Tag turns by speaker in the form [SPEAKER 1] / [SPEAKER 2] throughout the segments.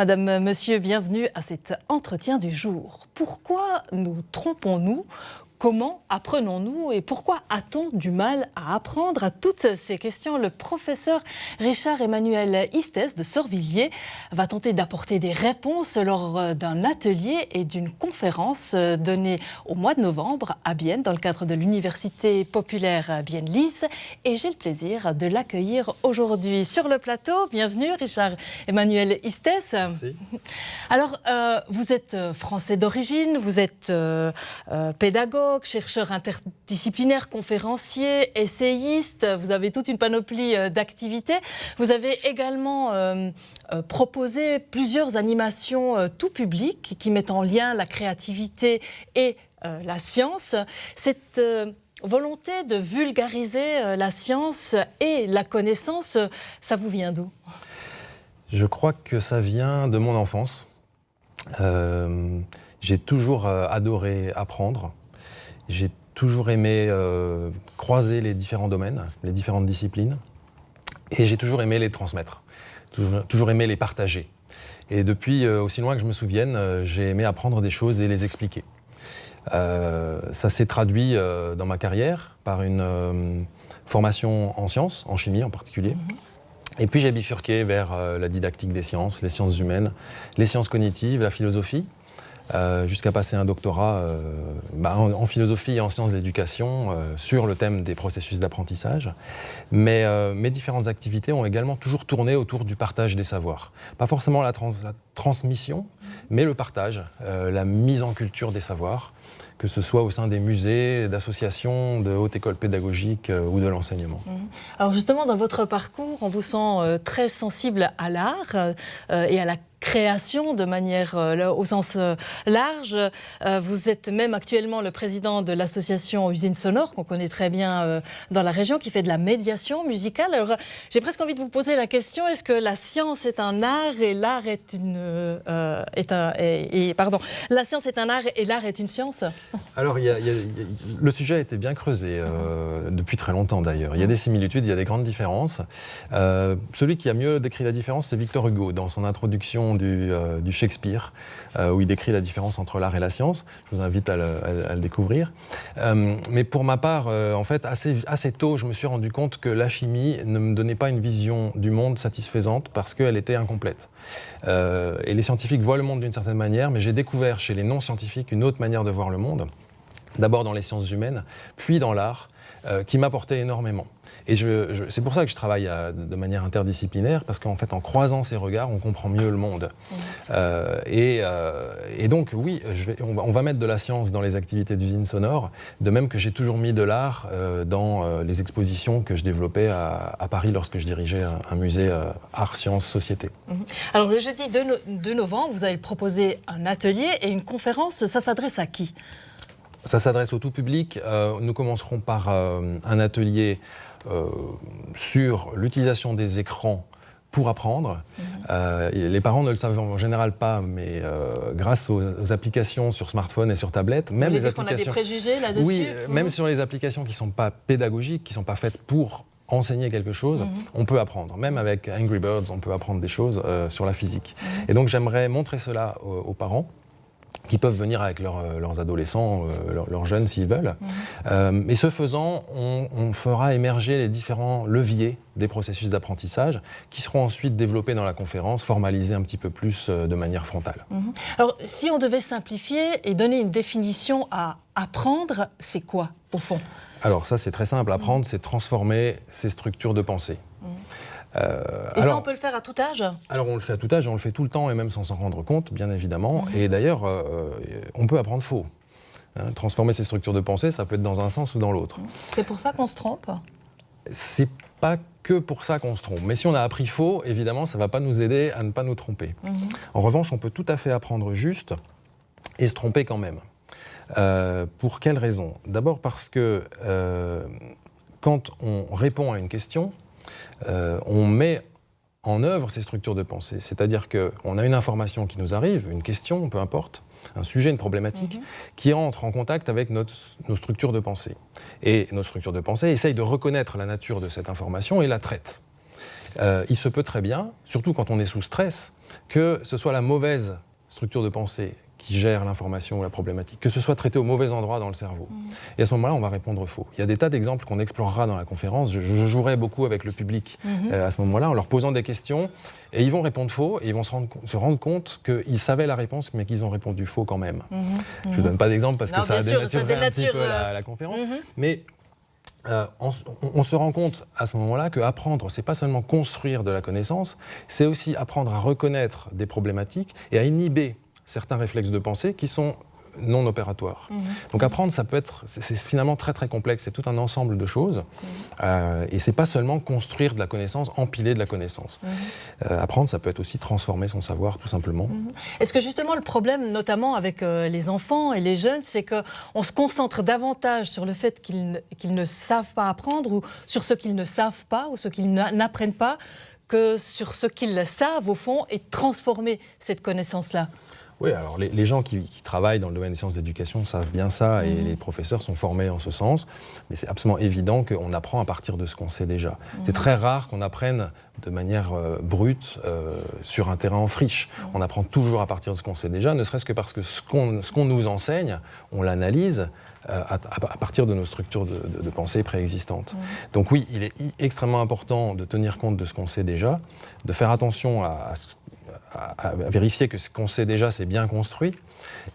[SPEAKER 1] Madame, Monsieur, bienvenue à cet entretien du jour. Pourquoi nous trompons-nous Comment apprenons-nous et pourquoi a-t-on du mal à apprendre À toutes ces questions, le professeur Richard Emmanuel Istès de Sorvilliers va tenter d'apporter des réponses lors d'un atelier et d'une conférence donnée au mois de novembre à Bienne dans le cadre de l'Université populaire Bienne-Lys. Et j'ai le plaisir de l'accueillir aujourd'hui sur le plateau. Bienvenue Richard Emmanuel Istès.
[SPEAKER 2] Merci.
[SPEAKER 1] Alors, euh, vous êtes français d'origine, vous êtes euh, euh, pédagogue chercheur interdisciplinaire, conférencier, essayiste. Vous avez toute une panoplie euh, d'activités. Vous avez également euh, euh, proposé plusieurs animations tout public qui mettent en lien la créativité et la science. Cette volonté de vulgariser la science et la connaissance, ça vous vient d'où?
[SPEAKER 2] Je crois que ça vient de mon enfance. J'ai toujours adoré apprendre. J'ai toujours aimé euh, croiser les différents domaines, les différentes disciplines, et j'ai toujours aimé les transmettre, toujours, aimé les partager. Et depuis euh, aussi loin que je me souvienne, euh, j'ai aimé apprendre des choses et les expliquer. ça s'est traduit dans ma carrière par une formation en sciences, en chimie en particulier. Mhm. Et puis j'ai bifurqué vers la didactique des sciences, les sciences humaines, les sciences cognitives, la philosophie. Euh, jusqu'à passer un doctorat euh, bah, en, philosophie et en sciences de l'éducation euh, sur le thème des processus d'apprentissage. Mais mes différentes activités ont également toujours tourné autour du partage des savoirs. Pas forcément la, la transmission, mais le partage, la mise en culture des savoirs que ce soit au sein des musées, d'associations, de haute école pédagogique ou de l'enseignement.
[SPEAKER 1] Mmh. Alors justement, dans votre parcours, on vous sent très sensible à l'art et à la création de manière euh, au sens euh, large. Euh, vous êtes même actuellement le président de l'association Usine Sonore, qu'on connaît très bien dans la région, qui fait de la médiation musicale. Alors, j'ai presque envie de vous poser la question est-ce que la science est un art et l'art est une pardon la science est un art et l'art est une science
[SPEAKER 2] Alors, le sujet a été bien creusé depuis très longtemps d'ailleurs. Il y a des similitudes, il y a des grandes différences. celui qui a mieux décrit la différence, c'est Victor Hugo dans son introduction euh, du, Shakespeare, euh, où il décrit la différence entre l'art et la science. Je vous invite à le, découvrir. Euh, mais pour ma part, en fait, assez, assez tôt, je me suis rendu compte que la chimie ne me donnait pas une vision du monde satisfaisante parce qu'elle était incomplète. et les scientifiques voient le monde d'une certaine manière, mais j'ai découvert chez les non-scientifiques une autre manière de voir le monde, d'abord dans les sciences humaines, puis dans l'art, qui m'apportait énormément. Et c'est pour ça que je travaille de manière interdisciplinaire, parce qu'en fait, en croisant ces regards, on comprend mieux le monde. Euh, euh, et, donc, oui, on, va, mettre de la science dans les activités d'usine sonore, de même que j'ai toujours mis de l'art euh, dans les expositions que je développais à, Paris lorsque je dirigeais un, musée Art, Sciences, Société.
[SPEAKER 1] Mhm. Alors, le jeudi 2, novembre, vous allez proposer un atelier et une conférence. Ça s'adresse à qui?
[SPEAKER 2] Ça s'adresse au tout public. nous commencerons par un atelier euh, sur l'utilisation des écrans pour apprendre. Mhm. Euh, les parents ne le savent en général pas, mais euh, grâce aux, applications sur smartphone et sur tablette, même les applications.
[SPEAKER 1] On a des préjugés là-dessus.
[SPEAKER 2] Oui, même mhm. sur les applications qui ne sont pas pédagogiques, qui ne sont pas faites pour enseigner quelque chose, mhm. on peut apprendre. Même avec Angry Birds, on peut apprendre des choses sur la physique. Et donc j'aimerais montrer cela aux parents qui peuvent venir avec euh, leurs adolescents, euh, leurs, jeunes s'ils veulent. Mhm. Euh, et ce faisant, on, fera émerger les différents leviers des processus d'apprentissage qui seront ensuite développés dans la conférence, formalisés un petit peu plus de manière frontale.
[SPEAKER 1] Mhm. Alors, si on devait simplifier et donner une définition à apprendre, c'est quoi, au fond?
[SPEAKER 2] Alors, ça, c'est très simple. Apprendre, c'est transformer ses structures de pensée.
[SPEAKER 1] Euh, et ça, on peut le faire à tout âge?
[SPEAKER 2] Alors, on le fait à tout âge, on le fait tout le temps et même sans s'en rendre compte, bien évidemment. Mhm. Et d'ailleurs, euh, euh, on peut apprendre faux. Hein, transformer ses structures de pensée, ça peut être dans un sens ou dans l'autre.
[SPEAKER 1] C'est pour ça qu'on se trompe?
[SPEAKER 2] C'est pas que pour ça qu'on se trompe. Mais si on a appris faux, évidemment, ça ne va pas nous aider à ne pas nous tromper. Mhm. En revanche, on peut tout à fait apprendre juste et se tromper quand même. pour quelle raison? D'abord parce que quand on répond à une question, euh, on met en œuvre ces structures de pensée. C'est-à-dire qu'on a une information qui nous arrive, une question, peu importe, un sujet, une problématique, mhm. qui entre en contact avec nos structures de pensée. Et nos structures de pensée essayent de reconnaître la nature de cette information et la traitent. euh, il se peut très bien, surtout quand on est sous stress, que ce soit la mauvaise structure de pensée qui gère l'information ou la problématique, que ce soit traité au mauvais endroit dans le cerveau. Mmh. Et à ce moment-là, on va répondre faux. Il y a des tas d'exemples qu'on explorera dans la conférence. Je, jouerai beaucoup avec le public mmh. euh, à ce moment-là en leur posant des questions et ils vont répondre faux et ils vont se rendre, se rendre compte qu'ils savaient la réponse mais qu'ils ont répondu faux quand même. Mmh. Je ne donne pas d'exemple parce que ça a dénaturé un petit peu la, la conférence. Mais euh, on, se rend compte à ce moment-là que apprendre, c'est pas seulement construire de la connaissance, c'est aussi apprendre à reconnaître des problématiques et à inhiber certains réflexes de pensée qui sont non opératoires. Mhm. Donc apprendre, ça peut être, c'est finalement très très complexe, c'est tout un ensemble de choses, mhm. euh, et c'est pas seulement construire de la connaissance, empiler de la connaissance. Mhm. Euh, apprendre, ça peut être aussi transformer son savoir, tout simplement.
[SPEAKER 1] Est-ce que justement le problème, notamment avec euh, les enfants et les jeunes, c'est qu'on se concentre davantage sur le fait qu'ils ne savent pas apprendre, ou sur ce qu'ils ne savent pas, ou ce qu'ils n'apprennent pas, que sur ce qu'ils savent au fond, et transformer cette connaissance-là?
[SPEAKER 2] Oui, alors les, gens qui, travaillent dans le domaine des sciences d'éducation savent bien ça et mmh. les professeurs sont formés en ce sens, mais c'est absolument évident qu'on apprend à partir de ce qu'on sait déjà. Mmh. C'est très rare qu'on apprenne de manière euh, brute euh, sur un terrain en friche. Mmh. On apprend toujours à partir de ce qu'on sait déjà, ne serait-ce que parce que ce qu'on nous enseigne, on l'analyse. Euh, à, partir de nos structures de, pensée préexistantes. Donc oui, il est extrêmement important de tenir compte de ce qu'on sait déjà, de faire attention à, à, à, vérifier que ce qu'on sait déjà, c'est bien construit,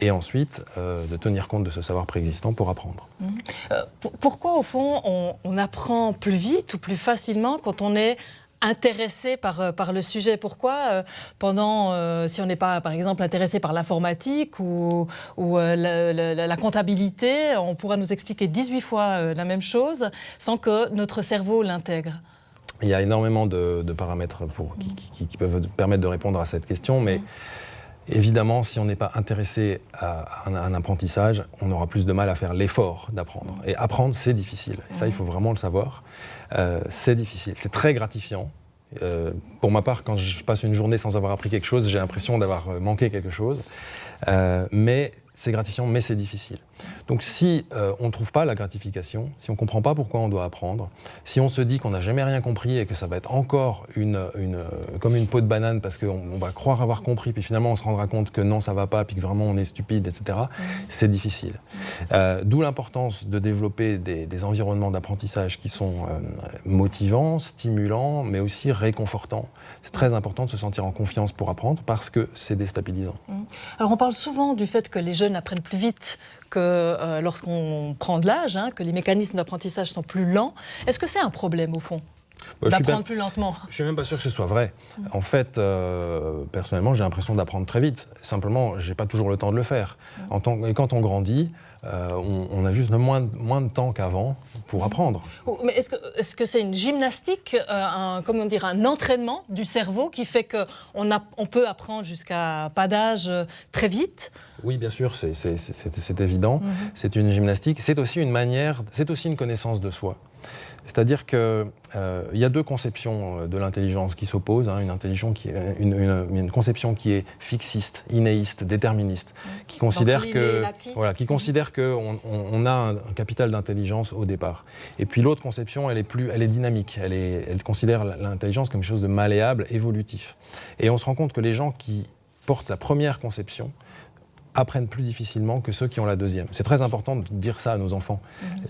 [SPEAKER 2] et ensuite euh, de tenir compte de ce savoir préexistant pour apprendre.
[SPEAKER 1] Mmh. Euh, pourquoi, au fond, on, apprend plus vite ou plus facilement quand on est intéressé par, euh, par le sujet? Pourquoi pendant, si on n'est pas par exemple intéressé par l'informatique ou, ou la, la, comptabilité, on pourra nous expliquer 18 fois la même chose sans que notre cerveau l'intègre?
[SPEAKER 2] Il y a énormément de, paramètres qui, peuvent permettre de répondre à cette question, mais évidemment, si on n'est pas intéressé à un, apprentissage, on aura plus de mal à faire l'effort d'apprendre. Et apprendre, c'est difficile. Et ça, il faut vraiment le savoir. Euh, c'est difficile. C'est très gratifiant. Euh, pour ma part, quand je passe une journée sans avoir appris quelque chose, j'ai l'impression d'avoir manqué quelque chose. Euh, mais c'est gratifiant, mais c'est difficile. Donc si euh, on ne trouve pas la gratification, si on ne comprend pas pourquoi on doit apprendre, si on se dit qu'on n'a jamais rien compris et que ça va être encore une, une, comme une peau de banane parce qu'on va croire avoir compris, puis finalement on se rendra compte que non, ça va pas, puis que vraiment on est stupide, etc., c'est difficile. Euh, d'où l'importance de développer des, des environnements d'apprentissage qui sont motivants, stimulants, mais aussi réconfortants. C'est très important de se sentir en confiance pour apprendre parce que c'est déstabilisant.
[SPEAKER 1] Alors on parle souvent du fait que les jeunes apprennent plus vite que euh, lorsqu'on prend de l'âge, hein, que les mécanismes d'apprentissage sont plus lents. Est-ce que c'est un problème au fond bah, d'apprendre plus lentement?
[SPEAKER 2] Je suis même pas sûr que ce soit vrai. En fait, euh, personnellement, j'ai l'impression d'apprendre très vite. Simplement, j'ai pas toujours le temps de le faire. En tant, et quand on grandit, euh, on, a juste moins, moins de temps qu'avant pour apprendre.
[SPEAKER 1] Oh, mais est-ce que c'est une gymnastique, un, comment dire, un entraînement du cerveau qui fait qu'on on peut apprendre jusqu'à pas d'âge très vite?
[SPEAKER 2] Oui, bien sûr, c'est évident. Mhm. C'est une gymnastique. C'est aussi une manière, c'est aussi une connaissance de soi. C'est-à-dire qu'il euh, y a deux conceptions euh, de l'intelligence qui s'opposent. Hein. une, conception qui est fixiste, inéiste, déterministe, mhm. qui considère que voilà, qui considère qu'on on, a un, capital d'intelligence au départ. Et puis l'autre conception, elle est plus, elle est dynamique. Elle, est, elle considère l'intelligence comme quelque chose de malléable, évolutif. Et on se rend compte que les gens qui portent la première conception apprennent plus difficilement que ceux qui ont la deuxième. C'est très important de dire ça à nos enfants.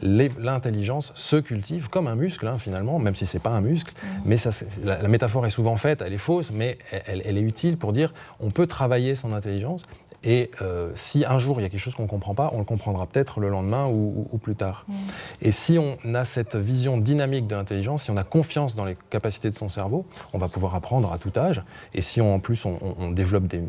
[SPEAKER 2] Mhm. L'intelligence se cultive comme un muscle, hein, finalement, même si ce n'est pas un muscle. Mhm. Mais ça, la, métaphore est souvent faite, elle est fausse, mais elle, elle, est utile pour dire on peut travailler son intelligence et euh, si un jour il y a quelque chose qu'on ne comprend pas, on le comprendra peut-être le lendemain ou, plus tard. Mm. Et si on a cette vision dynamique de l'intelligence, si on a confiance dans les capacités de son cerveau, on va pouvoir apprendre à tout âge. Et si en plus on, développe des,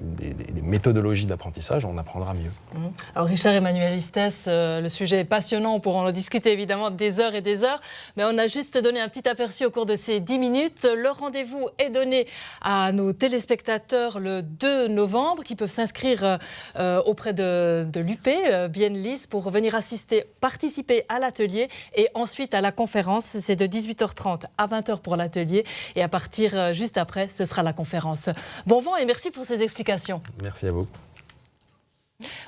[SPEAKER 2] méthodologies d'apprentissage, on apprendra mieux. Mm.
[SPEAKER 1] Alors Richard Emmanuel Istès, euh, le sujet est passionnant, on pourra en discuter évidemment des heures et des heures, mais on a juste donné un petit aperçu au cours de ces 10 minutes. Le rendez-vous est donné à nos téléspectateurs le 2 novembre qui peuvent s'inscrire euh, euh, auprès de, de l'UP, euh, Bienlis, pour venir assister, participer à l'atelier et ensuite à la conférence. C'est de 18h30 à 20h pour l'atelier et à partir euh, juste après, ce sera la conférence. Bon vent et merci pour ces explications.
[SPEAKER 2] Merci à vous.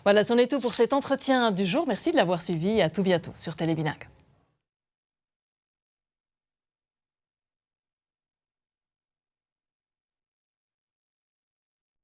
[SPEAKER 1] Voilà, c'en est tout pour cet entretien du jour. Merci de l'avoir suivi. À tout bientôt sur Télébinac.